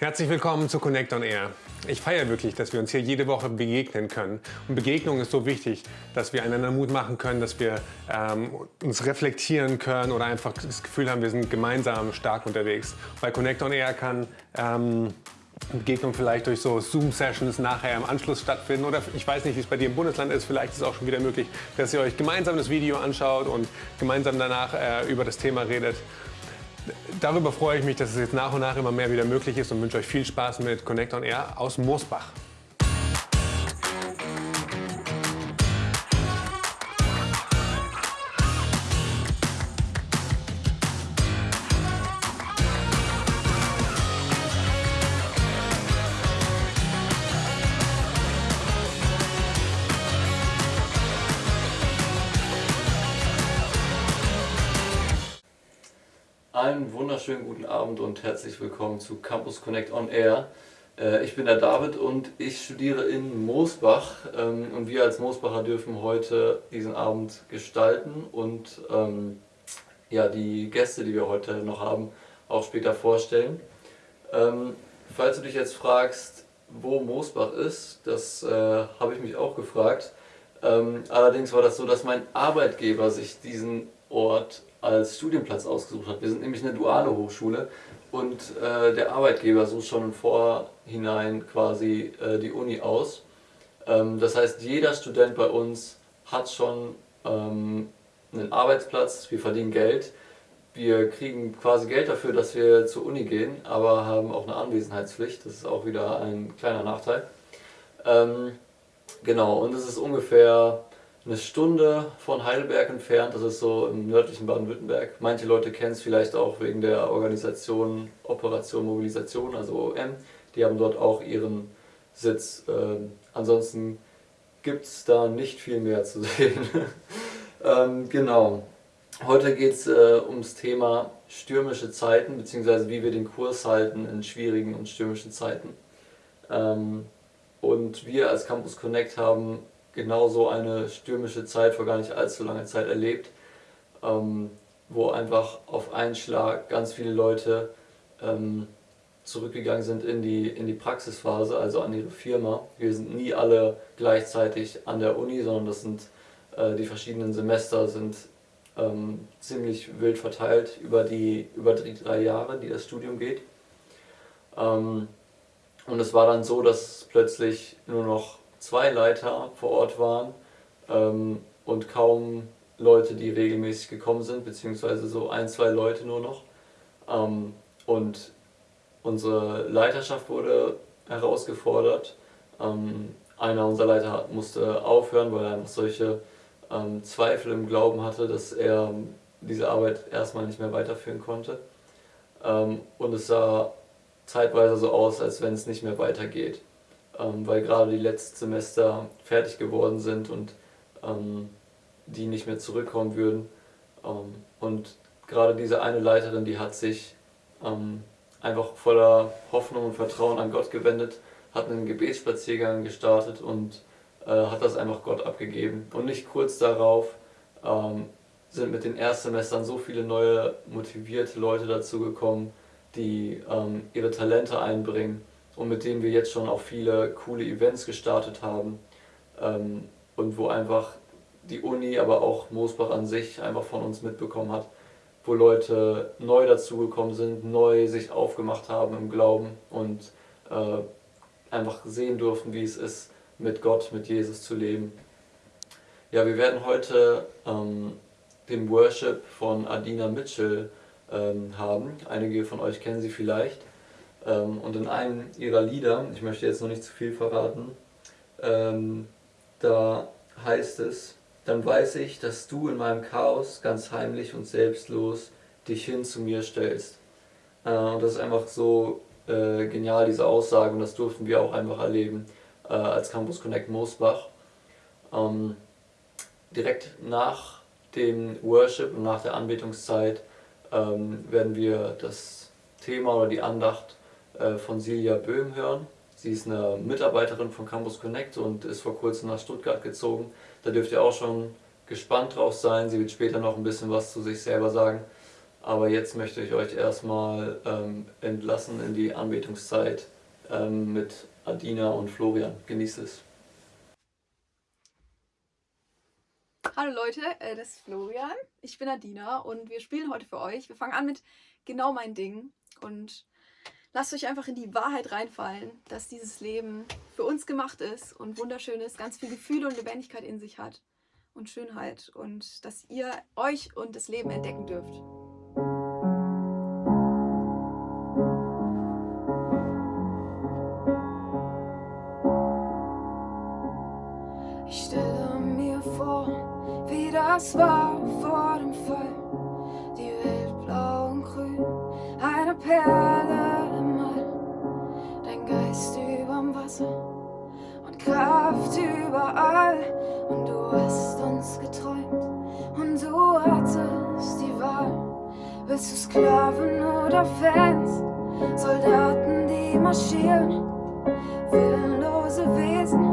Herzlich willkommen zu Connect on Air. Ich feiere wirklich, dass wir uns hier jede Woche begegnen können. Und Begegnung ist so wichtig, dass wir einander Mut machen können, dass wir ähm, uns reflektieren können oder einfach das Gefühl haben, wir sind gemeinsam stark unterwegs. Bei Connect on Air kann ähm, Begegnung vielleicht durch so Zoom-Sessions nachher im Anschluss stattfinden. Oder ich weiß nicht, wie es bei dir im Bundesland ist. Vielleicht ist es auch schon wieder möglich, dass ihr euch gemeinsam das Video anschaut und gemeinsam danach äh, über das Thema redet darüber freue ich mich, dass es jetzt nach und nach immer mehr wieder möglich ist und wünsche euch viel Spaß mit Connect on Air aus Moosbach. Einen wunderschönen guten Abend und herzlich willkommen zu Campus Connect on Air. Äh, ich bin der David und ich studiere in Moosbach ähm, und wir als Moosbacher dürfen heute diesen Abend gestalten und ähm, ja, die Gäste, die wir heute noch haben, auch später vorstellen. Ähm, falls du dich jetzt fragst, wo Moosbach ist, das äh, habe ich mich auch gefragt. allerdings war das so, dass mein Arbeitgeber sich diesen Ort als Studienplatz ausgesucht hat. Wir sind nämlich eine duale Hochschule und äh, der Arbeitgeber sucht schon im Vorhinein quasi äh, die Uni aus. Ähm, das heißt, jeder Student bei uns hat schon ähm, einen Arbeitsplatz, wir verdienen Geld, wir kriegen quasi Geld dafür, dass wir zur Uni gehen, aber haben auch eine Anwesenheitspflicht, das ist auch wieder ein kleiner Nachteil. Ähm, genau, und es ist ungefähr eine Stunde von Heidelberg entfernt, das ist so im nördlichen Baden-Württemberg. Manche Leute kennen es vielleicht auch wegen der Organisation Operation Mobilisation, also OM. Die haben dort auch ihren Sitz. Ähm, ansonsten gibt es da nicht viel mehr zu sehen. ähm, genau. Heute geht es äh, ums Thema stürmische Zeiten, beziehungsweise wie wir den Kurs halten in schwierigen und stürmischen Zeiten. Ähm, und wir als Campus Connect haben genau so eine stürmische Zeit vor gar nicht allzu langer Zeit erlebt, ähm, wo einfach auf einen Schlag ganz viele Leute ähm, zurückgegangen sind in die, in die Praxisphase, also an ihre Firma. Wir sind nie alle gleichzeitig an der Uni, sondern das sind äh, die verschiedenen Semester sind ähm, ziemlich wild verteilt über die, über die drei Jahre, die das Studium geht. Ähm, und es war dann so, dass plötzlich nur noch zwei Leiter vor Ort waren ähm, und kaum Leute, die regelmäßig gekommen sind, beziehungsweise so ein, zwei Leute nur noch. Ähm, und unsere Leiterschaft wurde herausgefordert. Ähm, einer unserer Leiter musste aufhören, weil er einfach solche ähm, Zweifel im Glauben hatte, dass er diese Arbeit erstmal nicht mehr weiterführen konnte. Ähm, und es sah zeitweise so aus, als wenn es nicht mehr weitergeht ähm, weil gerade die letzten Semester fertig geworden sind und ähm, die nicht mehr zurückkommen würden. Ähm, und gerade diese eine Leiterin, die hat sich ähm, einfach voller Hoffnung und Vertrauen an Gott gewendet, hat einen Gebetsspaziergang gestartet und äh, hat das einfach Gott abgegeben. Und nicht kurz darauf ähm, sind mit den Erstsemestern so viele neue motivierte Leute dazugekommen, die ähm, ihre Talente einbringen und mit denen wir jetzt schon auch viele coole Events gestartet haben ähm, und wo einfach die Uni, aber auch Moosbach an sich einfach von uns mitbekommen hat, wo Leute neu dazugekommen sind, neu sich aufgemacht haben im Glauben und äh, einfach sehen durften, wie es ist, mit Gott, mit Jesus zu leben. Ja, wir werden heute ähm, den Worship von Adina Mitchell ähm, haben. Einige von euch kennen sie vielleicht. Ähm, und in einem ihrer Lieder, ich möchte jetzt noch nicht zu viel verraten, ähm, da heißt es, dann weiß ich, dass du in meinem Chaos ganz heimlich und selbstlos dich hin zu mir stellst. Äh, und das ist einfach so äh, genial, diese Aussage, und das durften wir auch einfach erleben äh, als Campus Connect Moosbach. Ähm, direkt nach dem Worship und nach der Anbetungszeit werden wir das Thema oder die Andacht von Silja Böhm hören. Sie ist eine Mitarbeiterin von Campus Connect und ist vor kurzem nach Stuttgart gezogen. Da dürft ihr auch schon gespannt drauf sein. Sie wird später noch ein bisschen was zu sich selber sagen. Aber jetzt möchte ich euch erstmal ähm, entlassen in die Anbetungszeit ähm, mit Adina und Florian. Genießt es. Hallo Leute, äh, das ist Florian. Ich bin Adina und wir spielen heute für euch. Wir fangen an mit genau mein Ding und lasst euch einfach in die Wahrheit reinfallen, dass dieses Leben für uns gemacht ist und wunderschön ist, ganz viel Gefühle und Lebendigkeit in sich hat und Schönheit und dass ihr euch und das Leben entdecken dürft. Ich stelle mir vor, wie das war überall. Und du hast uns geträumt und du hattest die Wahl. Willst du Sklaven oder Fans? Soldaten, die marschieren, willenlose Wesen,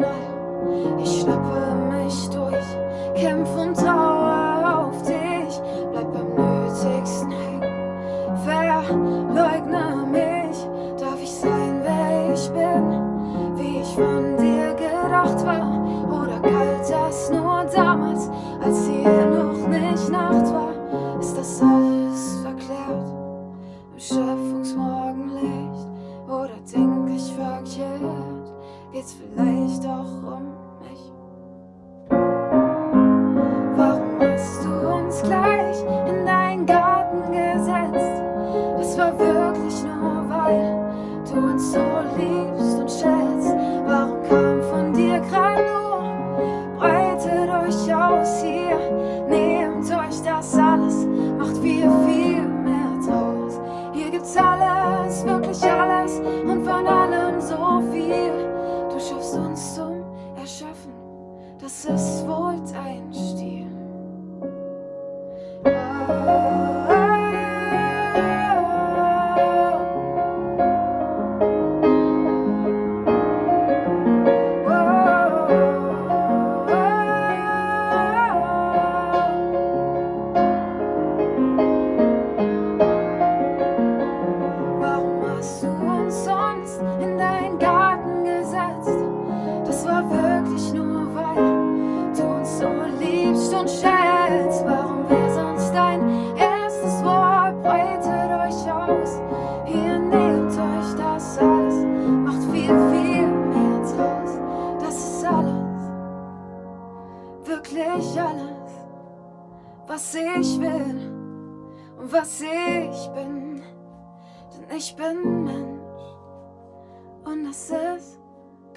von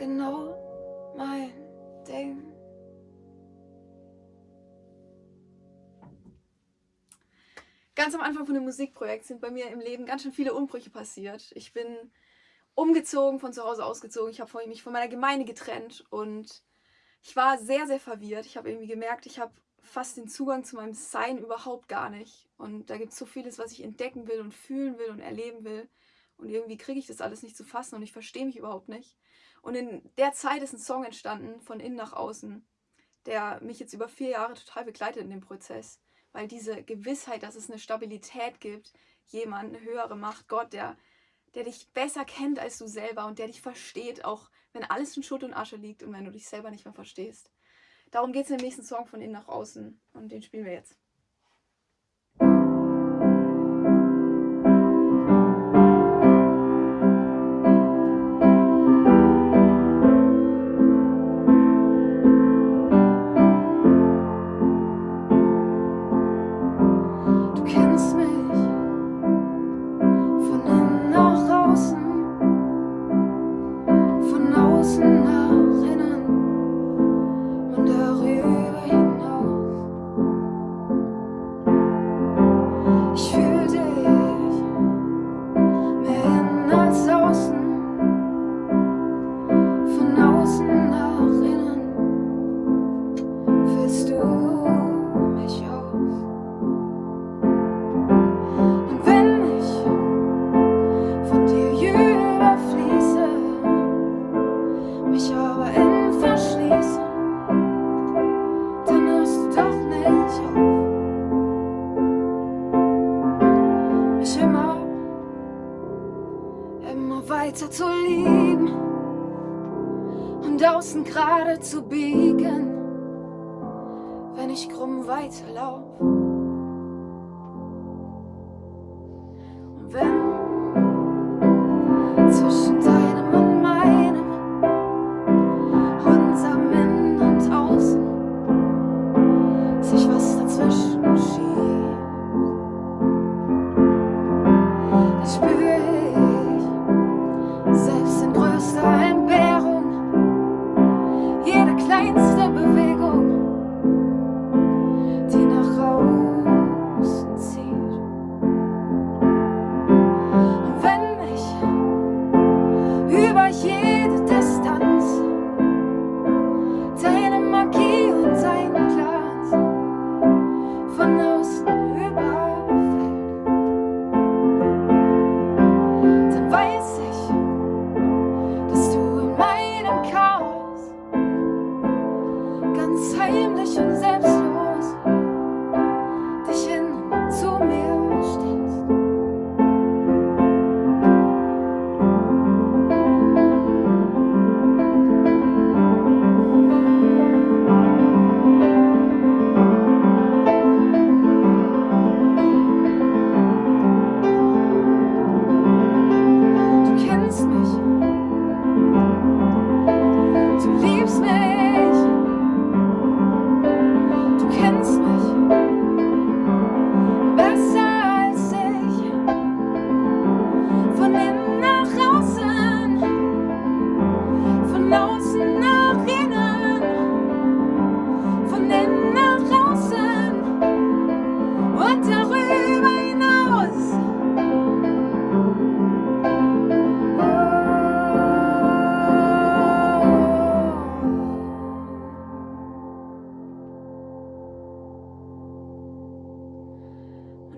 genau mein Ding. Ganz am Anfang von dem Musikprojekt sind bei mir im Leben ganz schön viele Umbrüche passiert. Ich bin umgezogen, von zu Hause ausgezogen. Ich habe mich von meiner Gemeinde getrennt und ich war sehr, sehr verwirrt. Ich habe irgendwie gemerkt, ich habe fast den Zugang zu meinem Sein überhaupt gar nicht. Und da gibt es so vieles, was ich entdecken will und fühlen will und erleben will. Und irgendwie kriege ich das alles nicht zu fassen und ich verstehe mich überhaupt nicht. Und in der Zeit ist ein Song entstanden, von innen nach außen, der mich jetzt über vier Jahre total begleitet in dem Prozess. Weil diese Gewissheit, dass es eine Stabilität gibt, jemand, eine höhere Macht, Gott, der der dich besser kennt als du selber und der dich versteht, auch wenn alles in Schutt und Asche liegt und wenn du dich selber nicht mehr verstehst. Darum geht es im nächsten Song von innen nach außen und den spielen wir jetzt. draußen gerade zu biegen, wenn ich krumm weiterlaufe. ganz heimlich und selbstlos.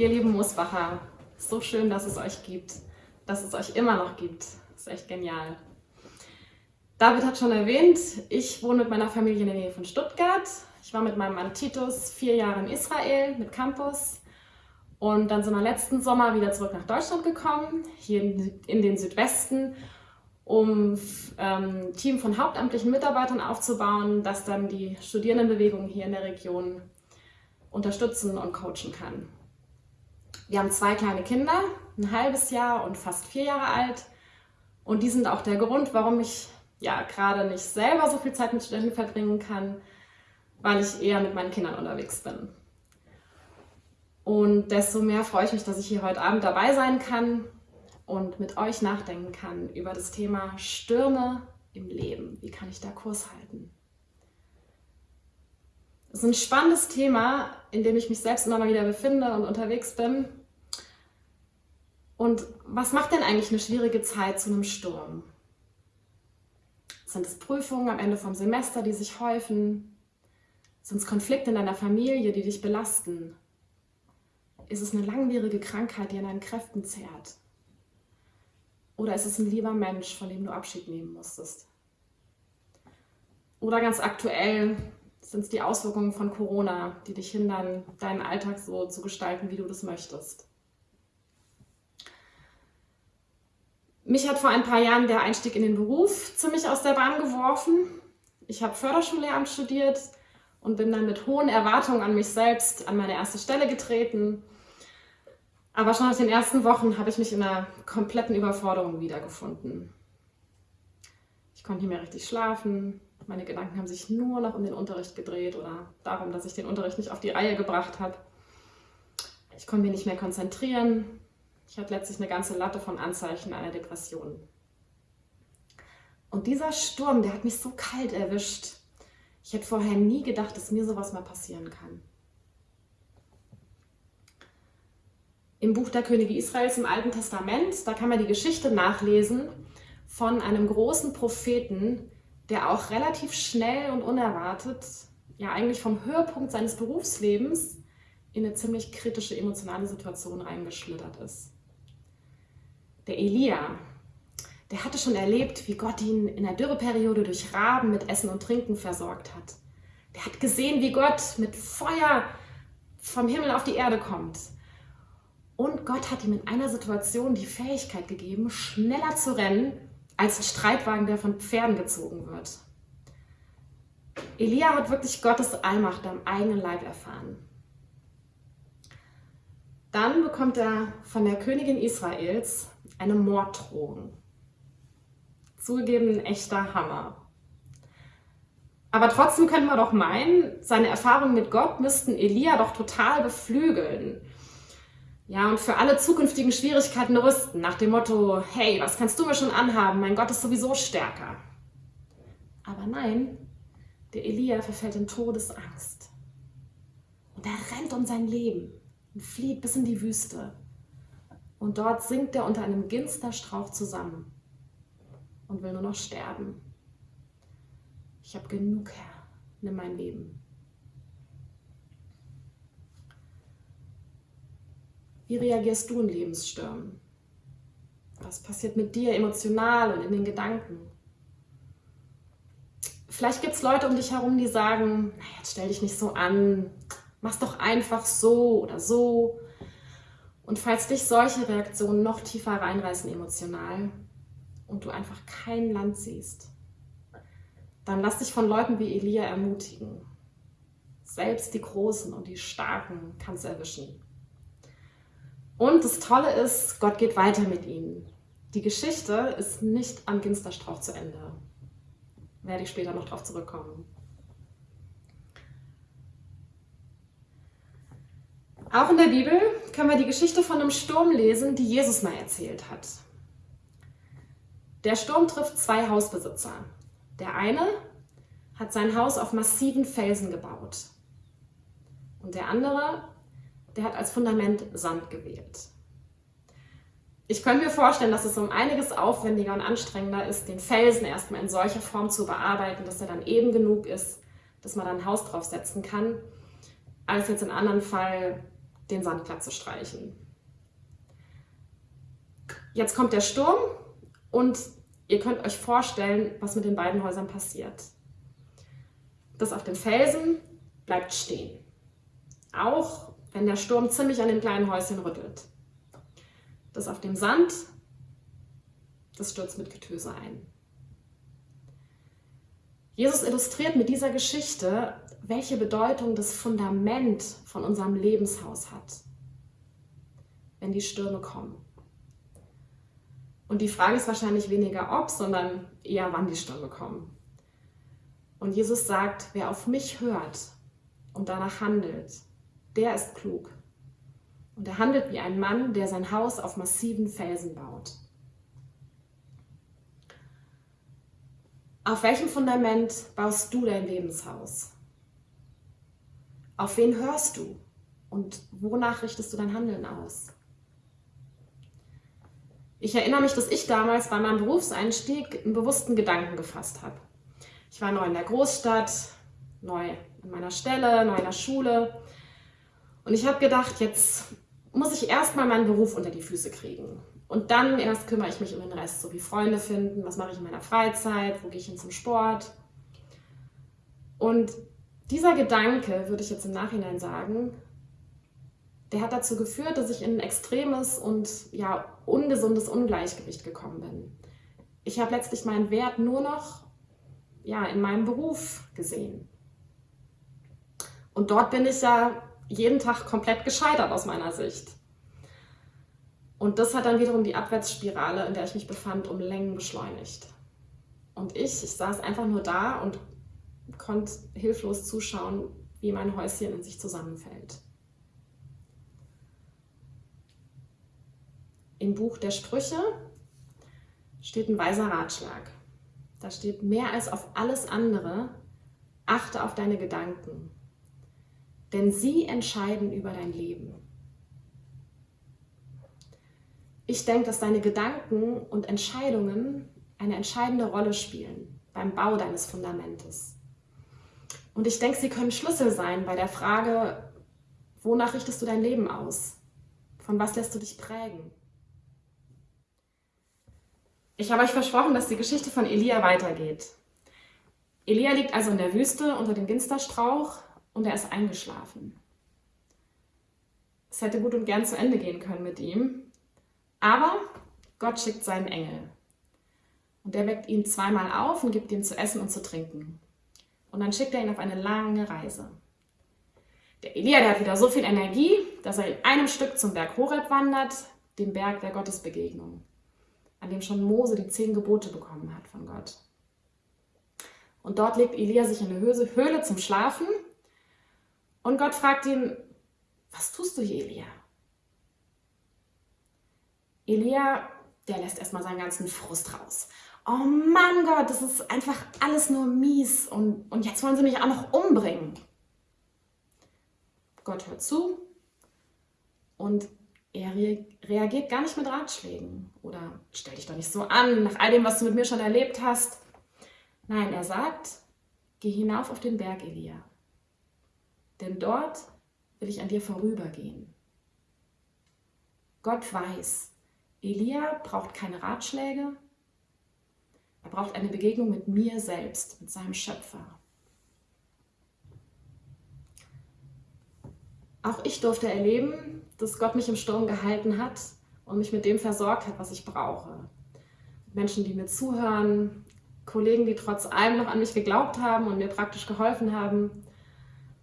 Ihr lieben Moosbacher, so schön, dass es euch gibt, dass es euch immer noch gibt. Das ist echt genial. David hat schon erwähnt, ich wohne mit meiner Familie in der Nähe von Stuttgart. Ich war mit meinem Mann Titus vier Jahre in Israel mit Campus und dann sind wir letzten Sommer wieder zurück nach Deutschland gekommen, hier in den Südwesten um ähm, ein Team von hauptamtlichen Mitarbeitern aufzubauen, das dann die Studierendenbewegung hier in der Region unterstützen und coachen kann. Wir haben zwei kleine Kinder, ein halbes Jahr und fast vier Jahre alt. Und die sind auch der Grund, warum ich ja gerade nicht selber so viel Zeit mit Studenten verbringen kann, weil ich eher mit meinen Kindern unterwegs bin. Und desto mehr freue ich mich, dass ich hier heute Abend dabei sein kann und mit euch nachdenken kann über das Thema Stürme im Leben. Wie kann ich da Kurs halten? Das ist ein spannendes Thema, in dem ich mich selbst immer mal wieder befinde und unterwegs bin. Und was macht denn eigentlich eine schwierige Zeit zu einem Sturm? Sind es Prüfungen am Ende vom Semester, die sich häufen? Sind es Konflikte in deiner Familie, die dich belasten? Ist es eine langwierige Krankheit, die an deinen Kräften zehrt? Oder ist es ein lieber Mensch, von dem du Abschied nehmen musstest? Oder ganz aktuell sind es die Auswirkungen von Corona, die dich hindern, deinen Alltag so zu gestalten, wie du das möchtest. Mich hat vor ein paar Jahren der Einstieg in den Beruf ziemlich aus der Bahn geworfen. Ich habe Förderschullehramt studiert und bin dann mit hohen Erwartungen an mich selbst an meine erste Stelle getreten. Aber schon nach den ersten Wochen habe ich mich in einer kompletten Überforderung wiedergefunden. Ich konnte nicht mehr richtig schlafen, meine Gedanken haben sich nur noch um den Unterricht gedreht oder darum, dass ich den Unterricht nicht auf die Reihe gebracht habe. Ich konnte mich nicht mehr konzentrieren. Ich hatte letztlich eine ganze Latte von Anzeichen einer Depression. Und dieser Sturm, der hat mich so kalt erwischt. Ich hätte vorher nie gedacht, dass mir sowas mal passieren kann. Im Buch der Könige Israels im Alten Testament, da kann man die Geschichte nachlesen von einem großen Propheten, der auch relativ schnell und unerwartet, ja eigentlich vom Höhepunkt seines Berufslebens in eine ziemlich kritische emotionale Situation reingeschlittert ist. Der Elia, der hatte schon erlebt, wie Gott ihn in der Dürreperiode durch Raben mit Essen und Trinken versorgt hat. Der hat gesehen, wie Gott mit Feuer vom Himmel auf die Erde kommt. Und Gott hat ihm in einer Situation die Fähigkeit gegeben, schneller zu rennen als ein Streitwagen, der von Pferden gezogen wird. Elia hat wirklich Gottes Allmacht am eigenen Leib erfahren. Dann bekommt er von der Königin Israels eine Morddrohung. Zugegeben ein echter Hammer. Aber trotzdem können wir doch meinen, seine Erfahrungen mit Gott müssten Elia doch total beflügeln. Ja, und für alle zukünftigen Schwierigkeiten rüsten, nach dem Motto, hey, was kannst du mir schon anhaben? Mein Gott ist sowieso stärker. Aber nein, der Elia verfällt in Todesangst. Und er rennt um sein Leben und flieht bis in die Wüste. Und dort sinkt er unter einem Ginsterstrauch zusammen und will nur noch sterben. Ich habe genug, Herr, nimm mein Leben. Wie reagierst du in Lebensstürmen? Was passiert mit dir emotional und in den Gedanken? Vielleicht gibt es Leute um dich herum, die sagen, na, jetzt stell dich nicht so an, mach's doch einfach so oder so. Und falls dich solche Reaktionen noch tiefer reinreißen emotional und du einfach kein Land siehst, dann lass dich von Leuten wie Elia ermutigen. Selbst die Großen und die Starken kann es erwischen. Und das Tolle ist, Gott geht weiter mit ihnen. Die Geschichte ist nicht am Ginsterstrauch zu Ende. Werde ich später noch darauf zurückkommen. Auch in der Bibel können wir die Geschichte von einem Sturm lesen, die Jesus mal erzählt hat. Der Sturm trifft zwei Hausbesitzer. Der eine hat sein Haus auf massiven Felsen gebaut. Und der andere der hat als Fundament Sand gewählt. Ich könnte mir vorstellen, dass es um einiges aufwendiger und anstrengender ist, den Felsen erstmal in solcher Form zu bearbeiten, dass er dann eben genug ist, dass man dann ein Haus draufsetzen kann, als jetzt in anderen Fall den Sand glatt zu streichen. Jetzt kommt der Sturm und ihr könnt euch vorstellen, was mit den beiden Häusern passiert. Das auf dem Felsen bleibt stehen. Auch wenn der Sturm ziemlich an dem kleinen Häuschen rüttelt. Das auf dem Sand, das stürzt mit Getöse ein. Jesus illustriert mit dieser Geschichte, welche Bedeutung das Fundament von unserem Lebenshaus hat, wenn die Stürme kommen. Und die Frage ist wahrscheinlich weniger ob, sondern eher wann die Stürme kommen. Und Jesus sagt, wer auf mich hört und danach handelt, der ist klug. Und er handelt wie ein Mann, der sein Haus auf massiven Felsen baut. Auf welchem Fundament baust du dein Lebenshaus? Auf wen hörst du? Und wonach richtest du dein Handeln aus? Ich erinnere mich, dass ich damals bei meinem Berufseinstieg einen bewussten Gedanken gefasst habe. Ich war neu in der Großstadt, neu an meiner Stelle, neu in der Schule. Und ich habe gedacht, jetzt muss ich erstmal meinen Beruf unter die Füße kriegen. Und dann erst kümmere ich mich um den Rest, so wie Freunde finden, was mache ich in meiner Freizeit, wo gehe ich hin zum Sport. Und dieser Gedanke, würde ich jetzt im Nachhinein sagen, der hat dazu geführt, dass ich in ein extremes und ja, ungesundes Ungleichgewicht gekommen bin. Ich habe letztlich meinen Wert nur noch ja, in meinem Beruf gesehen. Und dort bin ich ja jeden Tag komplett gescheitert aus meiner Sicht. Und das hat dann wiederum die Abwärtsspirale, in der ich mich befand, um Längen beschleunigt. Und ich, ich saß einfach nur da und konnte hilflos zuschauen, wie mein Häuschen in sich zusammenfällt. Im Buch der Sprüche steht ein weiser Ratschlag. Da steht mehr als auf alles andere, achte auf deine Gedanken, denn sie entscheiden über dein Leben. Ich denke, dass deine Gedanken und Entscheidungen eine entscheidende Rolle spielen beim Bau deines Fundamentes. Und ich denke, sie können Schlüssel sein bei der Frage, wonach richtest du dein Leben aus? Von was lässt du dich prägen? Ich habe euch versprochen, dass die Geschichte von Elia weitergeht. Elia liegt also in der Wüste unter dem Ginsterstrauch und er ist eingeschlafen. Es hätte gut und gern zu Ende gehen können mit ihm, aber Gott schickt seinen Engel. Und er weckt ihn zweimal auf und gibt ihm zu essen und zu trinken. Und dann schickt er ihn auf eine lange Reise. Der Elia, der hat wieder so viel Energie, dass er in einem Stück zum Berg Horeb wandert, dem Berg der Gottesbegegnung an dem schon Mose die zehn Gebote bekommen hat von Gott. Und dort legt Elia sich in eine Höhle zum Schlafen und Gott fragt ihn, was tust du hier, Elia? Elia, der lässt erstmal seinen ganzen Frust raus. Oh Mann Gott, das ist einfach alles nur mies und, und jetzt wollen sie mich auch noch umbringen. Gott hört zu und er re reagiert gar nicht mit Ratschlägen oder stell dich doch nicht so an, nach all dem, was du mit mir schon erlebt hast. Nein, er sagt, geh hinauf auf den Berg, Elia, denn dort will ich an dir vorübergehen. Gott weiß, Elia braucht keine Ratschläge, er braucht eine Begegnung mit mir selbst, mit seinem Schöpfer. Auch ich durfte erleben, dass Gott mich im Sturm gehalten hat und mich mit dem versorgt hat, was ich brauche. Menschen, die mir zuhören, Kollegen, die trotz allem noch an mich geglaubt haben und mir praktisch geholfen haben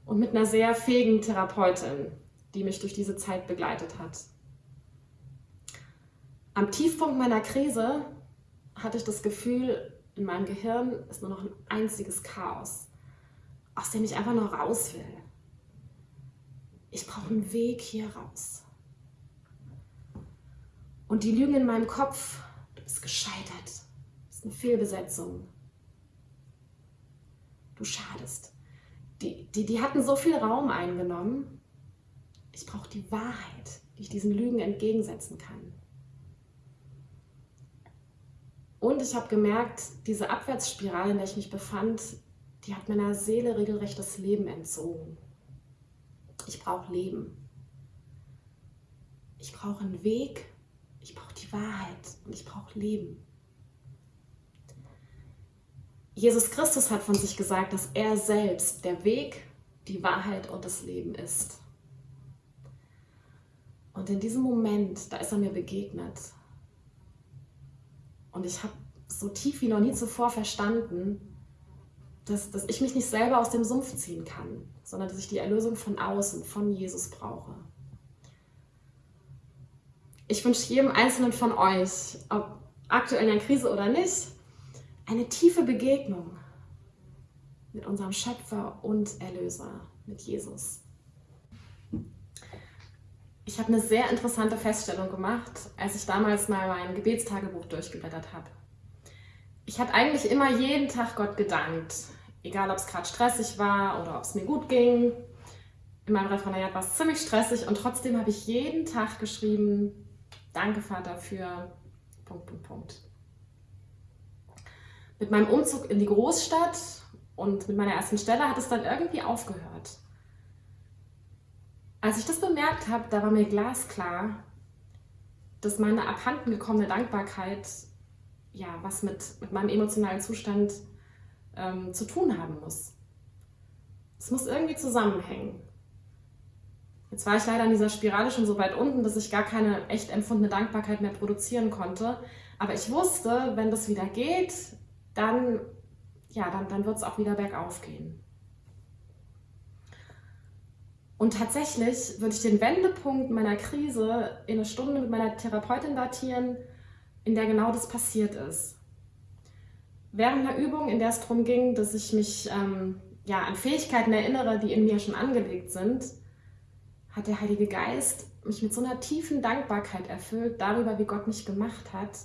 und mit einer sehr fähigen Therapeutin, die mich durch diese Zeit begleitet hat. Am Tiefpunkt meiner Krise hatte ich das Gefühl, in meinem Gehirn ist nur noch ein einziges Chaos, aus dem ich einfach nur raus will ich brauche einen Weg hier raus. Und die Lügen in meinem Kopf, du bist gescheitert, das ist eine Fehlbesetzung. Du schadest. Die, die, die hatten so viel Raum eingenommen. Ich brauche die Wahrheit, die ich diesen Lügen entgegensetzen kann. Und ich habe gemerkt, diese Abwärtsspirale, in der ich mich befand, die hat meiner Seele regelrecht das Leben entzogen. Ich brauche Leben. Ich brauche einen Weg. Ich brauche die Wahrheit und ich brauche Leben. Jesus Christus hat von sich gesagt, dass er selbst der Weg, die Wahrheit und das Leben ist. Und in diesem Moment, da ist er mir begegnet. Und ich habe so tief wie noch nie zuvor verstanden, dass, dass ich mich nicht selber aus dem Sumpf ziehen kann, sondern dass ich die Erlösung von außen, von Jesus brauche. Ich wünsche jedem Einzelnen von euch, ob aktuell in einer Krise oder nicht, eine tiefe Begegnung mit unserem Schöpfer und Erlöser, mit Jesus. Ich habe eine sehr interessante Feststellung gemacht, als ich damals mal mein Gebetstagebuch durchgeblättert habe. Ich habe eigentlich immer jeden Tag Gott gedankt, Egal, ob es gerade stressig war oder ob es mir gut ging. In meinem Referendariat war es ziemlich stressig und trotzdem habe ich jeden Tag geschrieben, danke Vater für Punkt, Punkt, Punkt. Mit meinem Umzug in die Großstadt und mit meiner ersten Stelle hat es dann irgendwie aufgehört. Als ich das bemerkt habe, da war mir glasklar, dass meine abhanden gekommene Dankbarkeit ja was mit, mit meinem emotionalen Zustand ähm, zu tun haben muss. Es muss irgendwie zusammenhängen. Jetzt war ich leider in dieser Spirale schon so weit unten, dass ich gar keine echt empfundene Dankbarkeit mehr produzieren konnte. Aber ich wusste, wenn das wieder geht, dann, ja, dann, dann wird es auch wieder bergauf gehen. Und tatsächlich würde ich den Wendepunkt meiner Krise in eine Stunde mit meiner Therapeutin datieren, in der genau das passiert ist. Während einer Übung, in der es darum ging, dass ich mich ähm, ja, an Fähigkeiten erinnere, die in mir schon angelegt sind, hat der Heilige Geist mich mit so einer tiefen Dankbarkeit erfüllt darüber, wie Gott mich gemacht hat.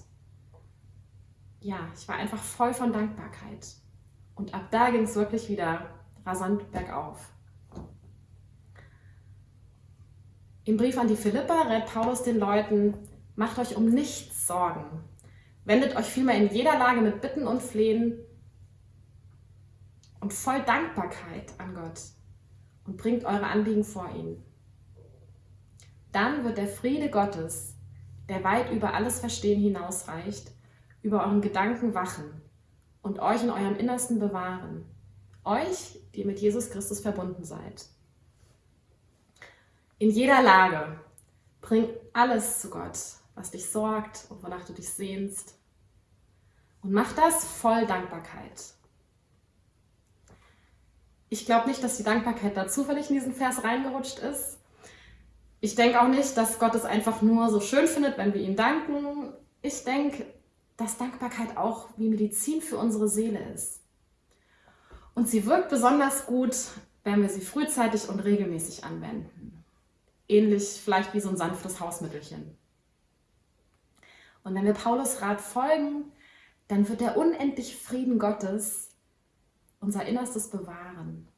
Ja, ich war einfach voll von Dankbarkeit. Und ab da ging es wirklich wieder rasant bergauf. Im Brief an die Philippa rät Paulus den Leuten, macht euch um nichts Sorgen. Wendet euch vielmehr in jeder Lage mit Bitten und Flehen und voll Dankbarkeit an Gott und bringt eure Anliegen vor ihn. Dann wird der Friede Gottes, der weit über alles Verstehen hinausreicht, über euren Gedanken wachen und euch in eurem Innersten bewahren. Euch, die mit Jesus Christus verbunden seid. In jeder Lage bring alles zu Gott, was dich sorgt und wonach du dich sehnst. Und mach das voll Dankbarkeit. Ich glaube nicht, dass die Dankbarkeit da zufällig in diesen Vers reingerutscht ist. Ich denke auch nicht, dass Gott es einfach nur so schön findet, wenn wir ihm danken. Ich denke, dass Dankbarkeit auch wie Medizin für unsere Seele ist. Und sie wirkt besonders gut, wenn wir sie frühzeitig und regelmäßig anwenden. Ähnlich vielleicht wie so ein sanftes Hausmittelchen. Und wenn wir Paulus Rat folgen, dann wird der unendliche Frieden Gottes unser Innerstes bewahren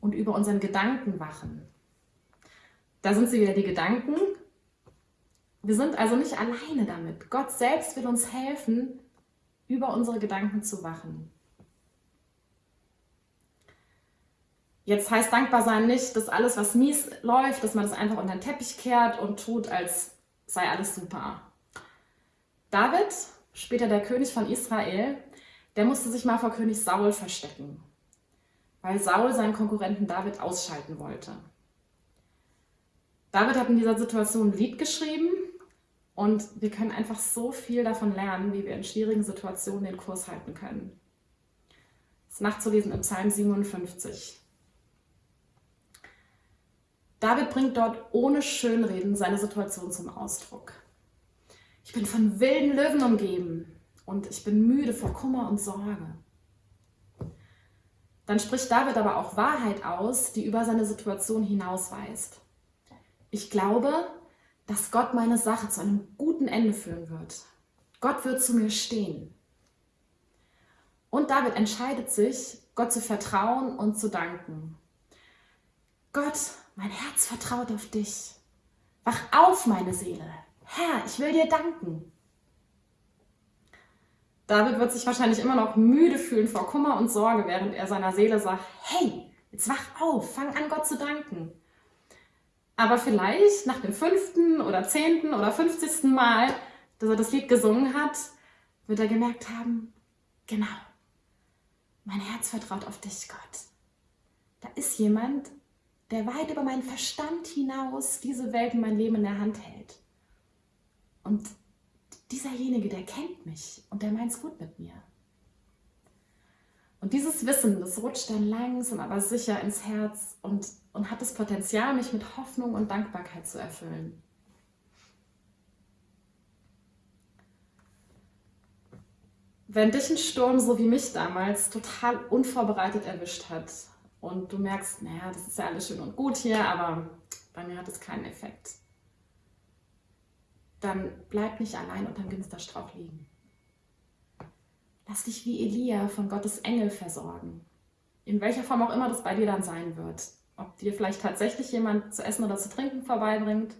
und über unseren Gedanken wachen. Da sind sie wieder die Gedanken. Wir sind also nicht alleine damit. Gott selbst will uns helfen, über unsere Gedanken zu wachen. Jetzt heißt dankbar sein nicht, dass alles, was mies läuft, dass man das einfach unter den Teppich kehrt und tut, als sei alles super. David, später der König von Israel, der musste sich mal vor König Saul verstecken, weil Saul seinen Konkurrenten David ausschalten wollte. David hat in dieser Situation ein Lied geschrieben und wir können einfach so viel davon lernen, wie wir in schwierigen Situationen den Kurs halten können. Das ist nachzulesen im Psalm 57. David bringt dort ohne Schönreden seine Situation zum Ausdruck. Ich bin von wilden Löwen umgeben und ich bin müde vor Kummer und Sorge. Dann spricht David aber auch Wahrheit aus, die über seine Situation hinausweist. Ich glaube, dass Gott meine Sache zu einem guten Ende führen wird. Gott wird zu mir stehen. Und David entscheidet sich, Gott zu vertrauen und zu danken. Gott, mein Herz vertraut auf dich. Wach auf, meine Seele. Herr, ich will dir danken. David wird sich wahrscheinlich immer noch müde fühlen vor Kummer und Sorge, während er seiner Seele sagt, hey, jetzt wach auf, fang an, Gott zu danken. Aber vielleicht nach dem fünften oder zehnten oder fünfzigsten Mal, dass er das Lied gesungen hat, wird er gemerkt haben, genau, mein Herz vertraut auf dich, Gott. Da ist jemand, der weit über meinen Verstand hinaus diese Welt und mein Leben in der Hand hält. Und dieserjenige, der kennt mich und der meint es gut mit mir. Und dieses Wissen, das rutscht dann langsam, aber sicher ins Herz und, und hat das Potenzial, mich mit Hoffnung und Dankbarkeit zu erfüllen. Wenn dich ein Sturm, so wie mich damals, total unvorbereitet erwischt hat und du merkst, naja, das ist ja alles schön und gut hier, aber bei mir hat es keinen Effekt dann bleib nicht allein unterm Ginsterstrauch liegen. Lass dich wie Elia von Gottes Engel versorgen. In welcher Form auch immer das bei dir dann sein wird. Ob dir vielleicht tatsächlich jemand zu essen oder zu trinken vorbeibringt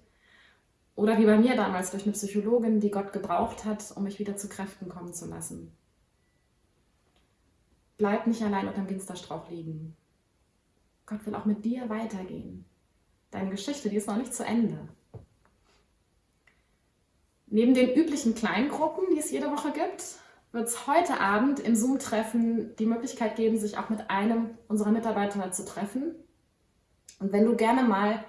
Oder wie bei mir damals durch eine Psychologin, die Gott gebraucht hat, um mich wieder zu Kräften kommen zu lassen. Bleib nicht allein unter dem Ginsterstrauch liegen. Gott will auch mit dir weitergehen. Deine Geschichte, die ist noch nicht zu Ende. Neben den üblichen Kleingruppen, die es jede Woche gibt, wird es heute Abend im Zoom-Treffen die Möglichkeit geben, sich auch mit einem unserer Mitarbeiter zu treffen. Und wenn du gerne mal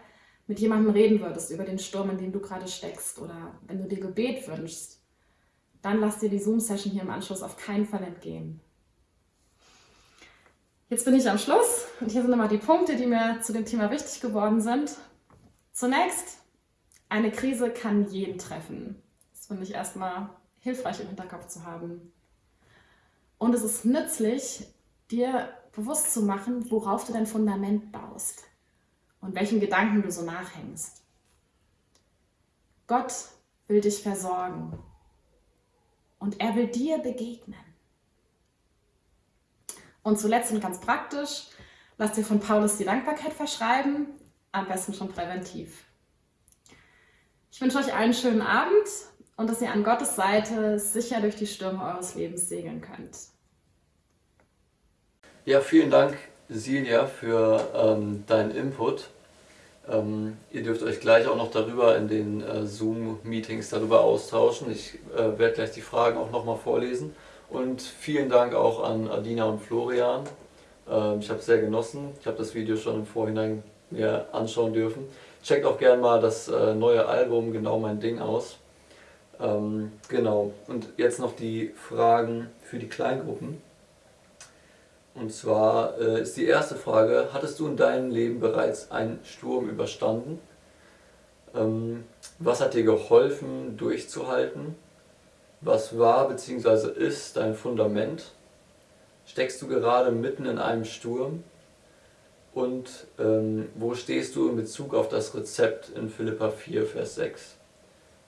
mit jemandem reden würdest über den Sturm, in dem du gerade steckst oder wenn du dir Gebet wünschst, dann lass dir die Zoom-Session hier im Anschluss auf keinen Fall entgehen. Jetzt bin ich am Schluss und hier sind nochmal die Punkte, die mir zu dem Thema wichtig geworden sind. Zunächst, eine Krise kann jeden treffen. Das finde ich erstmal hilfreich im Hinterkopf zu haben. Und es ist nützlich, dir bewusst zu machen, worauf du dein Fundament baust und welchen Gedanken du so nachhängst. Gott will dich versorgen und er will dir begegnen. Und zuletzt und ganz praktisch, lass dir von Paulus die Dankbarkeit verschreiben, am besten schon präventiv. Ich wünsche euch einen schönen Abend und dass ihr an Gottes Seite sicher durch die Stürme eures Lebens segeln könnt. Ja, vielen Dank, Silja, für ähm, deinen Input. Ähm, ihr dürft euch gleich auch noch darüber in den äh, Zoom-Meetings darüber austauschen. Ich äh, werde gleich die Fragen auch nochmal vorlesen. Und vielen Dank auch an Adina und Florian. Ähm, ich habe es sehr genossen. Ich habe das Video schon im Vorhinein mir anschauen dürfen. Checkt auch gerne mal das äh, neue Album Genau mein Ding aus. Ähm, genau. Und jetzt noch die Fragen für die Kleingruppen. Und zwar äh, ist die erste Frage, hattest du in deinem Leben bereits einen Sturm überstanden? Ähm, was hat dir geholfen durchzuhalten? Was war bzw. ist dein Fundament? Steckst du gerade mitten in einem Sturm? Und ähm, wo stehst du in Bezug auf das Rezept in Philippa 4, Vers 6?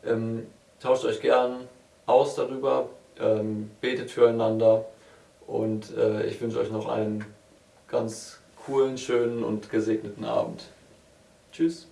Ähm, tauscht euch gern aus darüber, ähm, betet füreinander und äh, ich wünsche euch noch einen ganz coolen, schönen und gesegneten Abend. Tschüss.